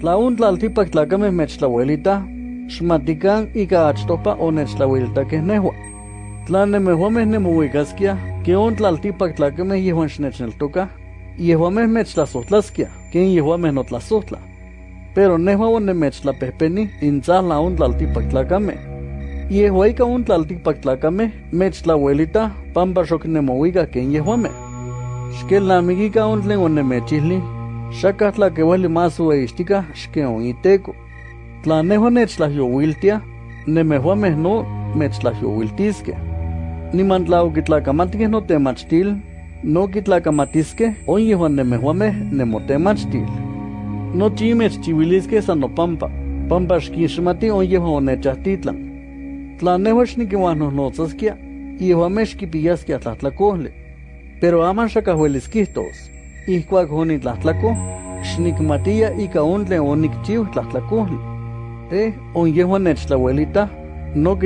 Tlaontlaltipak tlakame mechtlawelita, xmatikan ika achtopa o onechtlawiltakeh nehua. Tlan nemehuameh nemohuikaskia, keon tlaltipak tlakame yehuan xnechneltokah, yehuameh mechtlasohtlaskia, ken yehuameh notlasohtla. Pero nehua onemechtlapehpeni intzah laontlaltipak tlakame. Yehua ika ontlaltipak tlakame, mechtlawelita, pampa xoknemohuika ken yehuameh. Xkelnamikika ontlen onemechihli, que tlaquehueli más ueística, xqueon iteco. Tlanehua nechtlahyowiltia, nemehua mehno mechtlahyowiltisque. Nimantlau kitlacamatque no temachtil, no kitlacamatizque, oyehua nemehuameh machtil. No chimes chivilisque sano pampa xquixmati oyehua onechahtitlan. Tlanehua xniquihuanohnozasquia, yehuameh xquipiyasquia tlahtlacohli, pero aman xacahuelisquihtos. ihcuac onitlahtlaco, xnikmatia ika ontlen onikchiuh tlahtlacohtli. Te onyehwan nechtlauelita, no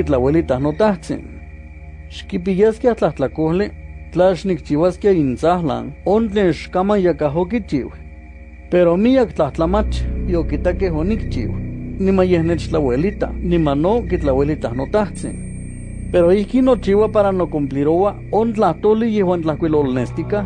notahtzin. Xkipiyaskeh tlahtlacohtli, tla xnikchiuaskeh intzahtlan, ontlen xkaman yakahokichiuh. Pero miak tlahtlamachi, ni onikchiuh. nimayehnechtlauelita, nimano no notahtzin. Pero ihki chiva para no cumplirowa ontlahtloli yehuan tlahcuilolnestica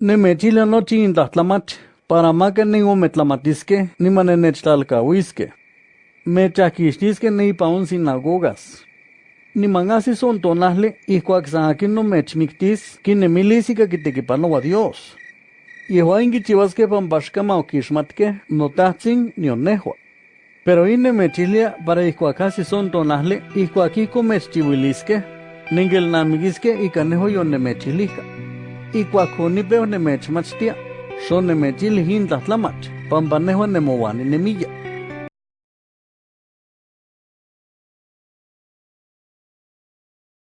Ne para ni Nemechilia nochi uiske. Me nigomettlamatisque, ni pa un sinagogas. Ni son Nimangasis ontonahli, ihkuak san akin nomechmiktis, kinemilis ikakitekipanoa Dios. Yehuain kichiwaske no okixmatke, ni nionehua. Pero ine mechilia para ihkuakasi son tonahli, ihkuakiko mechchiwiliske, ningel namigiske ikaneho yonemechilija. ikuajonipeon nemechmachtia, xonnemechili intlahtlamach, panpanehua nemouani nemilla.